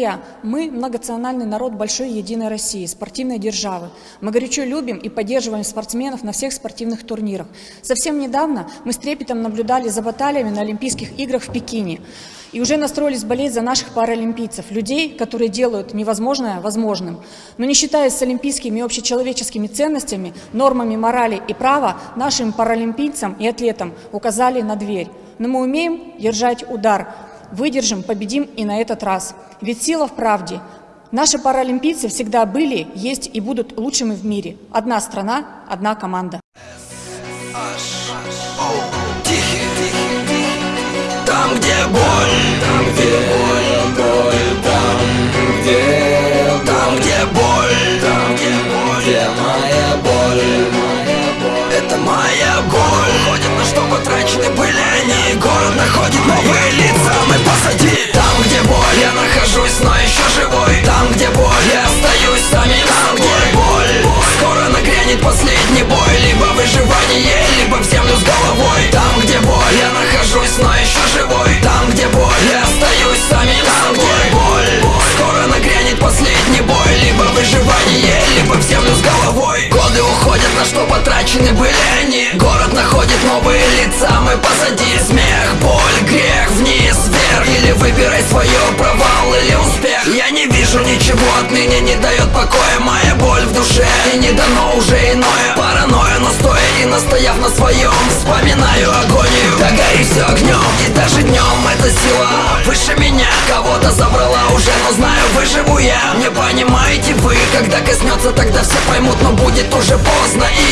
Друзья, мы многонациональный народ большой единой России, спортивной державы. Мы горячо любим и поддерживаем спортсменов на всех спортивных турнирах. Совсем недавно мы с трепетом наблюдали за баталиями на Олимпийских играх в Пекине. И уже настроились болеть за наших паралимпийцев, людей, которые делают невозможное возможным. Но не считаясь с олимпийскими и общечеловеческими ценностями, нормами морали и права, нашим паралимпийцам и атлетам указали на дверь. Но мы умеем держать удар, выдержим, победим и на этот раз. Ведь сила в правде. Наши паралимпийцы всегда были, есть и будут лучшими в мире. Одна страна, одна команда. Там, где боль, там, где боль, боль, там, где Там, где что потрачены были они. Город находит новые лица, мы позади. Смех, боль, грех, вниз, вверх Или выбирай свое, провал или успех. Я не вижу ничего. Отныне, не дает покоя Моя боль в душе, и не дано уже иное. Паранойя, но стоя и настояв на своем. Вспоминаю агонию, да гори все огнем И даже днем эта сила выше меня. Кого-то забрала уже, но знаю, выживу я. Не понимаете вы, когда коснется, тогда все поймут Но будет уже поздно, и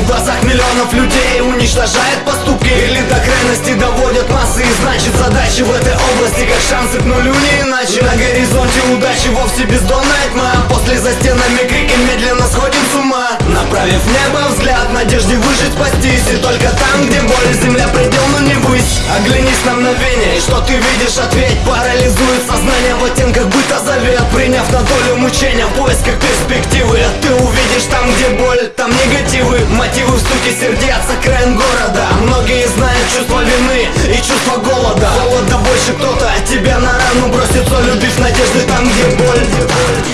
В глазах миллионов людей уничтожает поступки. Или до крайности доводят массы И значит задачи в этой области Как шансы к нулю не иначе. На горизонте удачи вовсе бездонная тьма. После за стенами крики медленно сходим с ума. Направив небо взгляд, надежде выжить, спастись. И только там, где боль, земля предел, но не высь Оглянись на мгновение, и что ты видишь, ответь Парализует сознание в оттенках быта завет. Приняв на долю мучения в поисках перспективы А ты увидишь там, где боль, там негативы Мотивы в стуке сердец, окраин города. Многие знают чувство вины и чувство голода. Холода больше кто-то тебя на рану бросит Любишь надежды там, где боль. где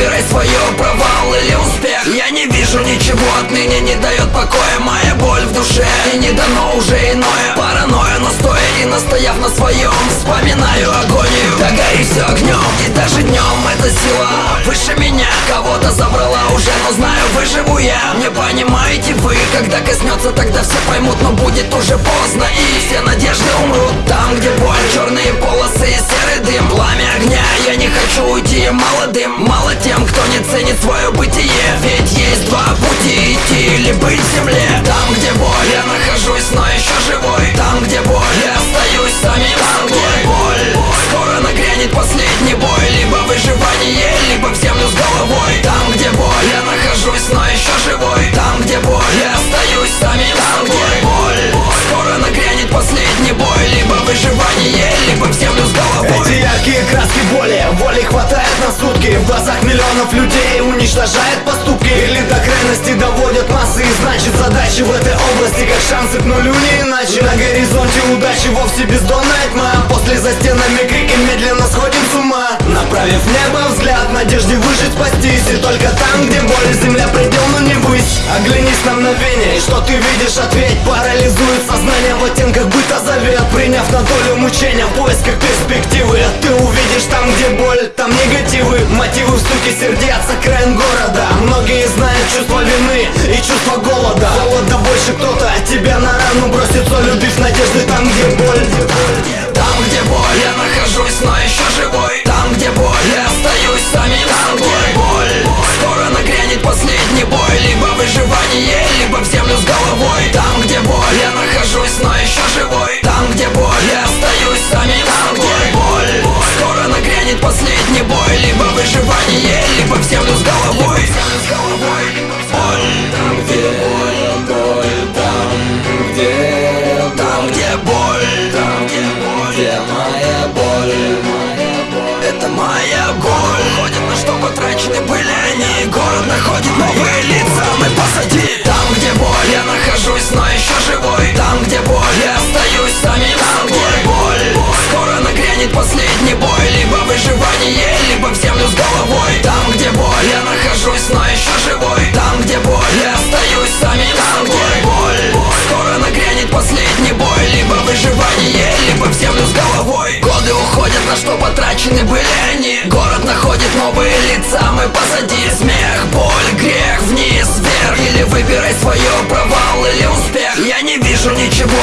выбирай свое, провал или успех. Я не вижу ничего отныне, не дает покоя Моя боль в душе, и не дано уже иное Паранойя, но стоя и настояв на своем Вспоминаю агонию, да гори все огнем. И даже днем эта сила выше меня. Кого-то забрала уже, но знаю, выживу я. Не понимаете вы, когда коснется, тогда все поймут Но будет уже поздно, и все надежды умрут Там, где боль, черные полосы и огня, я не хочу уйти молодым Мало тем, кто не ценит свое бытие. Ведь есть два пути идти или быть в земле. Там, где боль, я нахожусь, но еще живой. Там, где боль, миллионов людей уничтожает поступки. Или до крайности доводят массы И значит задачи в этой области как шансы к нулю не иначе. На горизонте удачи вовсе бездонная тьма После за стенами крики Направив небо взгляд, надежде выжить, спастись. И только там, где боль, земля предел, но не высь. Оглянись на мгновение, и что ты видишь, ответь. Парализует сознание в оттенках быта завет. Приняв на долю мучения в поисках перспективы. А ты увидишь там, где боль, там негативы. Мотивы в стуке сердец, окраин города. Многие знают чувство вины и чувство голода. Холода больше кто-то от тебя на рану бросит. Соль Любив надежды там, где боль. Там, где боль, я нахожусь, но еще живой. Там, где боль, я остаюсь самим Там, где боль, скоро нагрянет последний бой. Либо выживание, либо в землю с головой. Там, боль, это моя боль. Ходят на что потрачены были они Город находит новые лица, мы позади Там, где боль, я нахожусь, но еще живой. Там, где боль, я остаюсь самим Там, где боль, скоро нагрянет последний бой. Либо выживание, либо в землю с головой. Там, где боль, я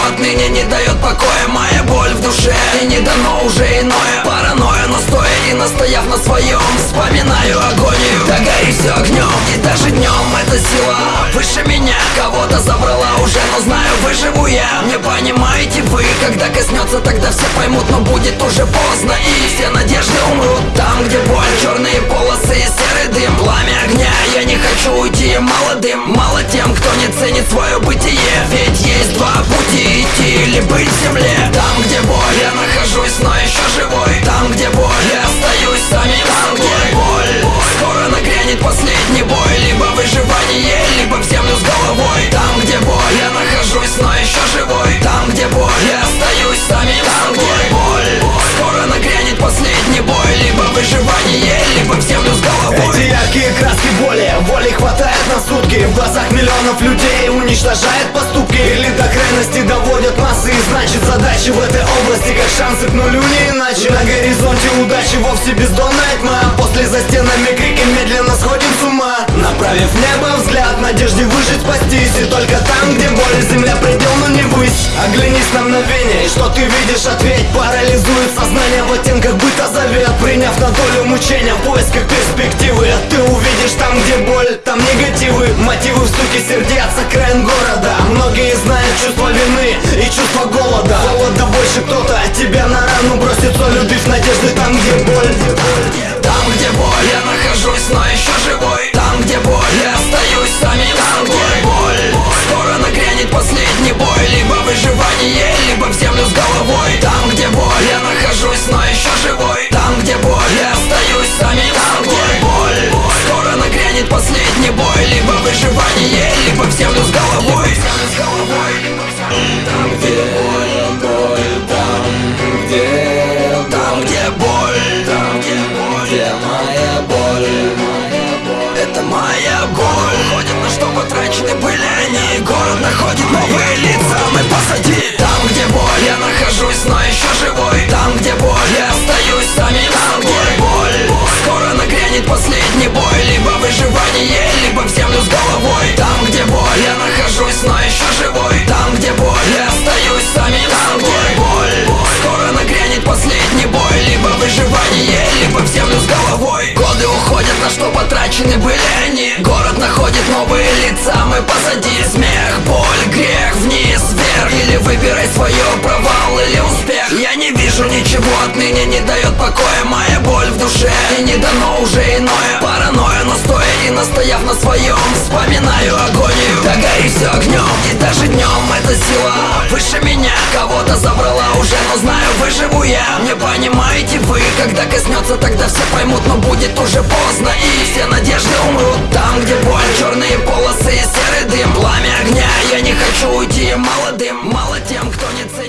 отныне, не дает покоя Моя боль в душе, и не дано уже иное. Паранойя, но стоя и настояв на своем Вспоминаю агонию, да гори все огнем. И даже днем эта сила выше меня. Кого-то забрала уже, но знаю, выживу я. Не понимаете вы, когда коснется, тогда все поймут Но будет уже поздно, и все надежды умрут Там, где боль, черные полосы и серый дым Пламя огня, я не хочу уйти молодым Мало свое бытие Ведь есть два пути. Идти или быть в земле. Там, где боль, я нахожусь, но еще живой. Там, где боль, я остаюсь самим Там, где боль, скоро нагрянет последний бой. Либо выживание, либо в землю с головой. Там, где боль, я нахожусь, но еще живой. Там, где боль, я остаюсь самим Там, где боль, скоро нагрянет последний бой. Либо выживание, либо в землю с головой. Эти яркие краски боли, воли хватает на сутки. В глазах миллионов людей уничтожает поступки. Или до крайности доводят массы И значит задачи в этой области как шансы к нулю не иначе. На горизонте удачи вовсе бездонная тьма. После за стенами крики медленно сходим с ума. Направив небо взгляд, надежде выжить, спастись. И только там, где боль, земля предел, но не высь Оглянись на мгновение, и что ты видишь, ответь. Парализует сознание в оттенках быта завет. Приняв на долю мучения в поисках перспективы А ты увидишь там, где боль, Стуке сердец, окраин города. Многие знают чувство вины и чувство голода. Холода больше кто-то от тебя на рану бросит Любив надежды там, где боль. Там, где боль, потрачены были они. Город находит новые лица, мы позади. Смех, боль, грех, вниз, вверх. Или выбирай свое, провал или успех больше ничего отныне не дает покоя Моя боль в душе. И не дано уже иное. Паранойя, но стоя и настояв на своем. Вспоминаю агонию, да гори все огнем. И даже днем эта сила выше меня. Кого-то забрала уже, но знаю, выживу я. Не понимаете вы, когда коснется, тогда все поймут Но будет уже поздно. И все надежды умрут Там, где боль, черные полосы и серый дым Пламя огня, я не хочу уйти молодым Мало тем, кто не ценит.